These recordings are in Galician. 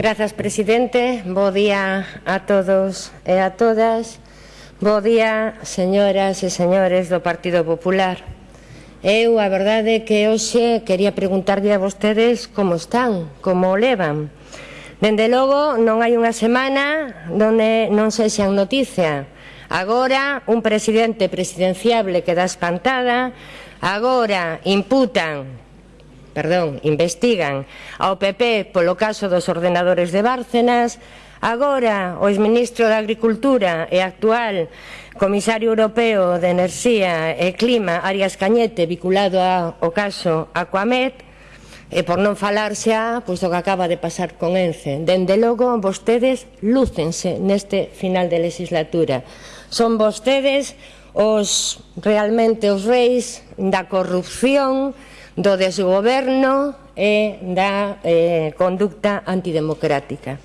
Grazas, presidente. Bo día a todos e a todas. Bo día, señoras e señores do Partido Popular. Eu, a verdade, que hoxe quería preguntarlle a vostedes como están, como o levan. Dende logo, non hai unha semana donde non se xan noticia. Agora, un presidente presidenciable queda espantada. Agora, imputan perdón, investigan ao PP polo caso dos ordenadores de Bárcenas, agora o exministro da Agricultura e actual comisario europeo de Enerxía e Clima, Arias Cañete, vinculado ao caso Aquamet, e por non falarse a, pois do que acaba de pasar con ENCE. Dende logo, vostedes lúcense neste final de legislatura. Son vostedes os realmente os reis da corrupción, do desgoberno e da eh, conducta antidemocrática.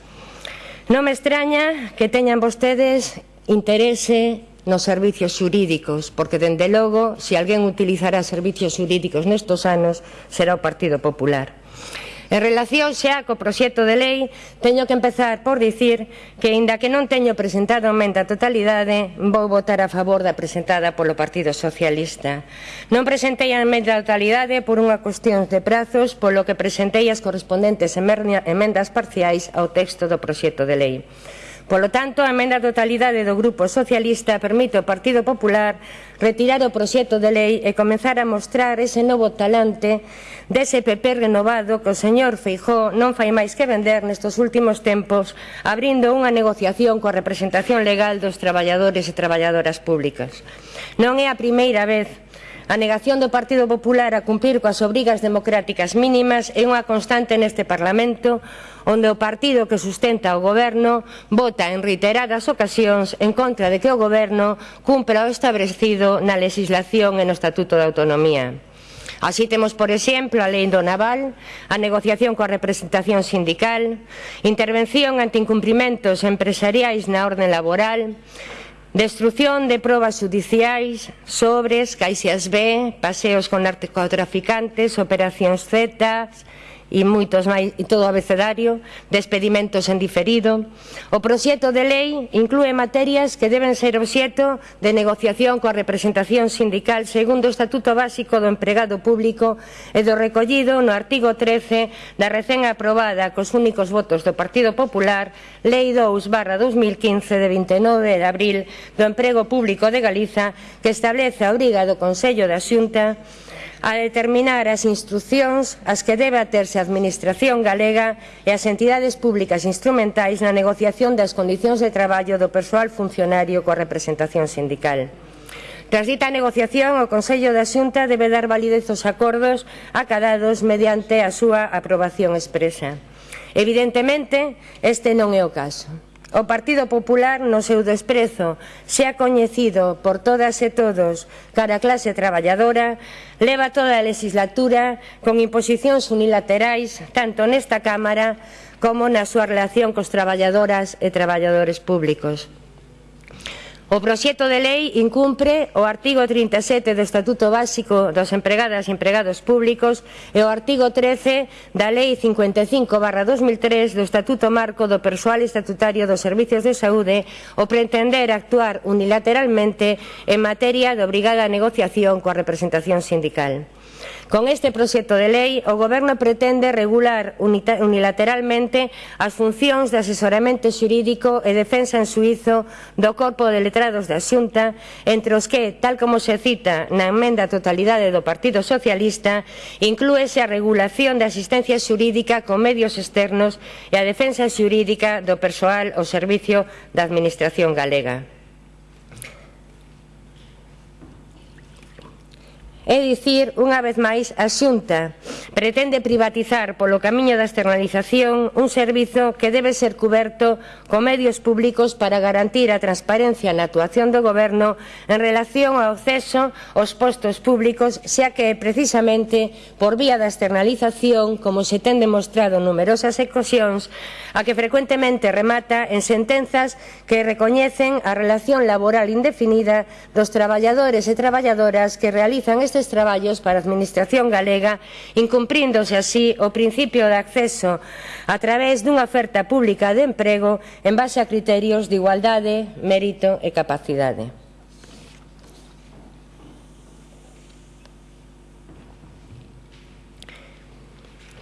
Non me extraña que teñan vostedes interese nos servicios xurídicos, porque dende logo, se alguén utilizará servicios xurídicos nestos anos, será o Partido Popular. En relación xa co proxecto de lei, teño que empezar por dicir que, inda que non teño presentado emenda a totalidade, vou votar a favor da presentada polo Partido Socialista. Non presentei a emenda a totalidade por unha cuestión de prazos, polo que presentei as correspondentes emendas parciais ao texto do proxecto de lei. Polo tanto, a emenda totalidade do Grupo Socialista permite ao Partido Popular retirar o proxecto de lei e comenzar a mostrar ese novo talante dese PP renovado que o señor Feijó non fai máis que vender nestes últimos tempos abrindo unha negociación coa representación legal dos traballadores e traballadoras públicas. Non é a primeira vez A negación do Partido Popular a cumprir coas obrigas democráticas mínimas é unha constante neste Parlamento onde o partido que sustenta o goberno vota en reiteradas ocasións en contra de que o goberno cumpra o establecido na legislación e no Estatuto de Autonomía. Así temos, por exemplo, a lei do naval, a negociación coa representación sindical, intervención ante incumprimentos empresariais na orden laboral, Destrucción de probas judiciais, sobres, caixas B, paseos con narcotraficantes, operacións Z, e moitos máis e todo o abecedario de en diferido. O proxecto de lei inclúe materias que deben ser obxeto de negociación coa representación sindical segundo o Estatuto Básico do Empregado Público e do recollido no artigo 13 da recén aprobada cos únicos votos do Partido Popular Lei 2 barra 2015 de 29 de abril do Emprego Público de Galiza que establece a obriga do Consello da Xunta a determinar as instruccións as que debe aterse a Administración galega e as entidades públicas instrumentais na negociación das condicións de traballo do persoal funcionario coa representación sindical. Tras dita negociación, o Consello da Xunta debe dar validez aos acordos acadados mediante a súa aprobación expresa. Evidentemente, este non é o caso. O Partido Popular no seu desprezo xa coñecido por todas e todos cara a clase traballadora leva toda a legislatura con imposicións unilaterais tanto nesta Cámara como na súa relación cos traballadoras e traballadores públicos. O proxecto de lei incumpre o artigo 37 do Estatuto Básico dos Empregadas e Empregados Públicos e o artigo 13 da Lei 55 barra 2003 do Estatuto Marco do Persoal Estatutario dos Servicios de Saúde o pretender actuar unilateralmente en materia de obrigada negociación coa representación sindical. Con este proxecto de lei, o Goberno pretende regular unilateralmente as funcións de asesoramento xurídico e defensa en suizo do Corpo de Letrados da Xunta, entre os que, tal como se cita na enmenda totalidade do Partido Socialista, inclúese a regulación da asistencia xurídica con medios externos e a defensa xurídica do persoal ao servicio da Administración galega. É dicir, unha vez máis, a Xunta pretende privatizar polo camiño da externalización un servizo que debe ser cuberto con medios públicos para garantir a transparencia na actuación do Goberno en relación ao acceso aos postos públicos, xa que precisamente por vía da externalización, como se ten demostrado en numerosas ocasións, a que frecuentemente remata en sentenzas que recoñecen a relación laboral indefinida dos traballadores e traballadoras que realizan este estes traballos para a Administración galega, incumpríndose así o principio de acceso a través dunha oferta pública de emprego en base a criterios de igualdade, mérito e capacidade.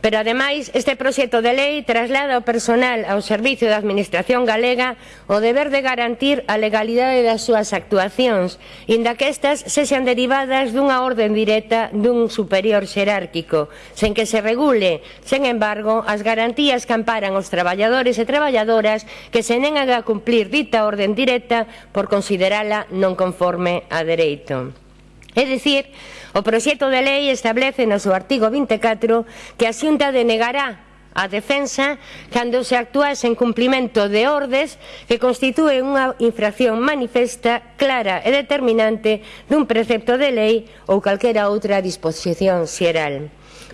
Pero ademais, este proxecto de lei traslada ao personal ao servicio da Administración galega o deber de garantir a legalidade das súas actuacións, inda que estas sexan derivadas dunha orden directa dun superior xerárquico, sen que se regule, sen embargo, as garantías que amparan os traballadores e traballadoras que se negan a cumplir dita orden directa por considerala non conforme a dereito. É dicir, o proxecto de lei establece no seu artigo 24 que a xunta denegará a defensa cando se actuase en cumplimento de ordes que constitúe unha infracción manifesta, clara e determinante dun precepto de lei ou calquera outra disposición xeral.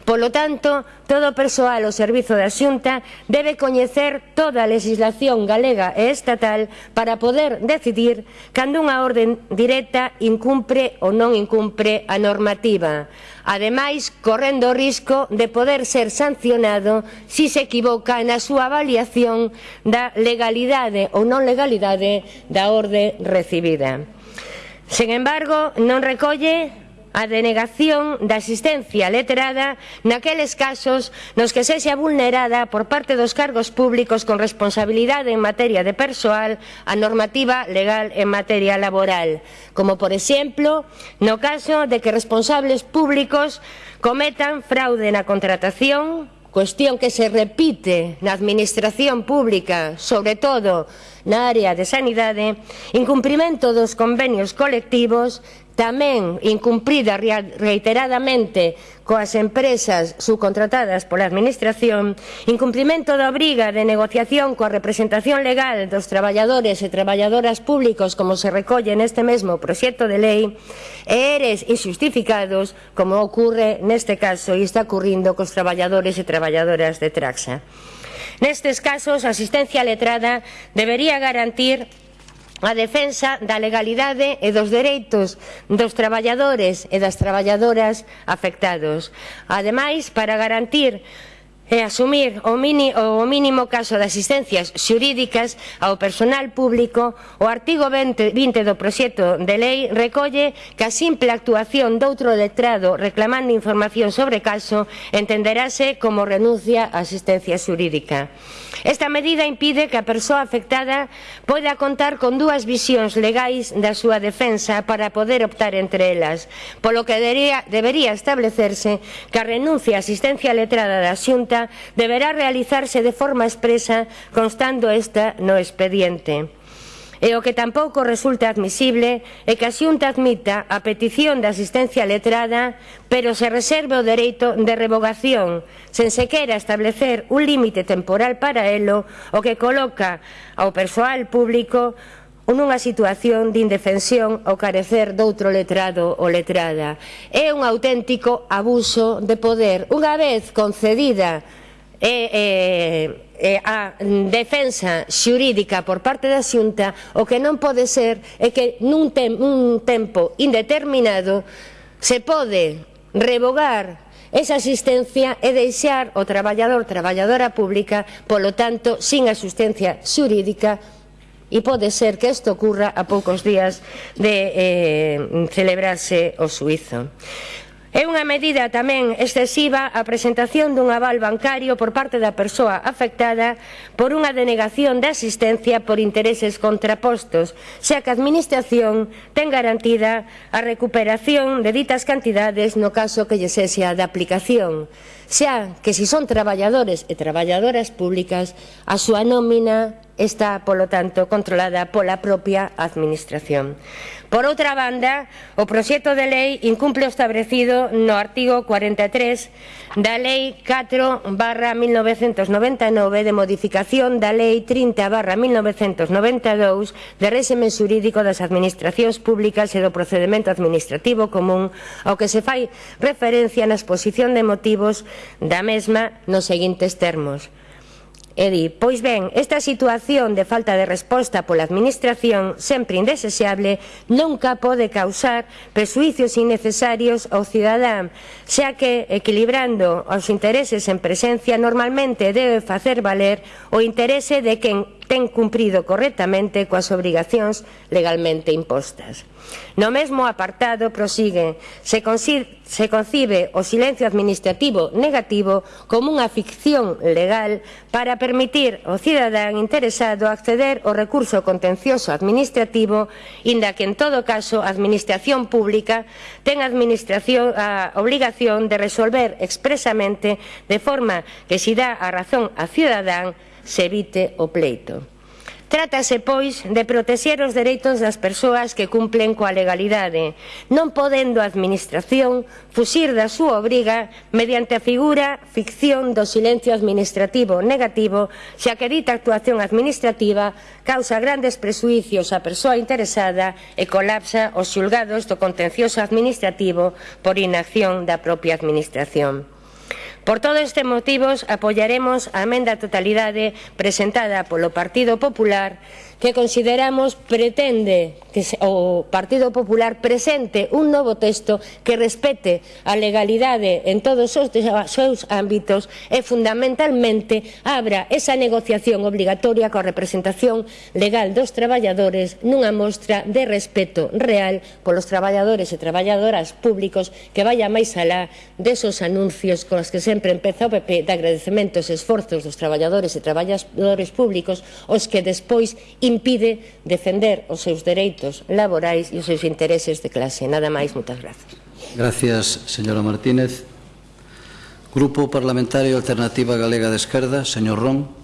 Polo tanto, todo o persoal ao servizo da Xunta debe coñecer toda a legislación galega e estatal para poder decidir cando unha orden directa incumpre ou non incumpre a normativa. Ademais, correndo o risco de poder ser sancionado si se equivoca na súa avaliación da legalidade ou non legalidade da orde recibida. Sen embargo, non recolle a denegación da asistencia leterada naqueles casos nos que sexa vulnerada por parte dos cargos públicos con responsabilidade en materia de persoal a normativa legal en materia laboral, como por exemplo no caso de que responsables públicos cometan fraude na contratación, cuestión que se repite na administración pública, sobre todo na área de sanidade, incumprimento dos convenios colectivos, tamén incumprida reiteradamente coas empresas subcontratadas pola Administración, incumprimento da obriga de negociación coa representación legal dos traballadores e traballadoras públicos como se recolle neste mesmo proxecto de lei, e eres injustificados como ocurre neste caso e está ocurrindo cos traballadores e traballadoras de Traxa. Nestes casos, a asistencia letrada debería garantir a defensa da legalidade e dos dereitos dos traballadores e das traballadoras afectados. Ademais, para garantir e asumir o, mini, o mínimo caso de asistencias xurídicas ao personal público, o artigo 20, 20 do proxecto de lei recolle que a simple actuación doutro letrado reclamando información sobre caso entenderase como renuncia á asistencia xurídica. Esta medida impide que a persoa afectada poida contar con dúas visións legais da súa defensa para poder optar entre elas, polo que debería, debería establecerse que a renuncia á asistencia letrada da xunta deberá realizarse de forma expresa constando esta no expediente. E o que tampouco resulta admisible é que a xunta admita a petición de asistencia letrada, pero se reserve o dereito de revogación, sen sequera establecer un límite temporal para elo, o que coloca ao persoal público ou nunha situación de indefensión ao carecer doutro letrado ou letrada. É un auténtico abuso de poder, unha vez concedida e, e, e a defensa xurídica por parte da xunta, o que non pode ser é que nun, tem, un tempo indeterminado se pode revogar esa asistencia e deixar o traballador traballadora pública, polo tanto, sin asistencia xurídica e pode ser que isto ocurra a poucos días de eh, celebrarse o suizo. É unha medida tamén excesiva a presentación dun aval bancario por parte da persoa afectada por unha denegación de asistencia por intereses contrapostos, xa que a Administración ten garantida a recuperación de ditas cantidades no caso que lle sexa de aplicación, xa que se si son traballadores e traballadoras públicas, a súa nómina está, polo tanto, controlada pola propia Administración. Por outra banda, o proxecto de lei incumple o establecido no artigo 43 da Lei 4 barra 1999 de modificación da Lei 30 barra 1992 de réxime xurídico das administracións públicas e do procedimento administrativo común ao que se fai referencia na exposición de motivos da mesma nos seguintes termos. E di, pois ben, esta situación de falta de resposta pola Administración, sempre indesexable, nunca pode causar presuicios innecesarios ao cidadán, xa que, equilibrando os intereses en presencia, normalmente debe facer valer o interese de quen ten cumprido correctamente coas obrigacións legalmente impostas. No mesmo apartado prosigue, se, se concibe o silencio administrativo negativo como unha ficción legal para permitir ao cidadán interesado acceder ao recurso contencioso administrativo, inda que en todo caso a administración pública ten administración, a obligación de resolver expresamente de forma que se dá a razón a cidadán se evite o pleito. Trátase, pois, de protexer os dereitos das persoas que cumplen coa legalidade, non podendo a Administración fuxir da súa obriga mediante a figura ficción do silencio administrativo negativo, xa que dita actuación administrativa causa grandes presuicios á persoa interesada e colapsa os xulgados do contencioso administrativo por inacción da propia Administración. Por todos estes motivos, apoiaremos a emenda totalidade presentada polo Partido Popular que consideramos pretende que o Partido Popular presente un novo texto que respete a legalidade en todos os seus ámbitos e fundamentalmente abra esa negociación obligatoria coa representación legal dos traballadores nunha mostra de respeto real polos traballadores e traballadoras públicos que vaya máis alá desos anuncios con os que sempre empeza o PP de agradecementos e esforzos dos traballadores e traballadores públicos os que despois impide defender os seus dereitos laborais e os seus intereses de clase. Nada máis, moitas grazas. Gracias, señora Martínez. Grupo Parlamentario Alternativa Galega de Esquerda, señor Ron.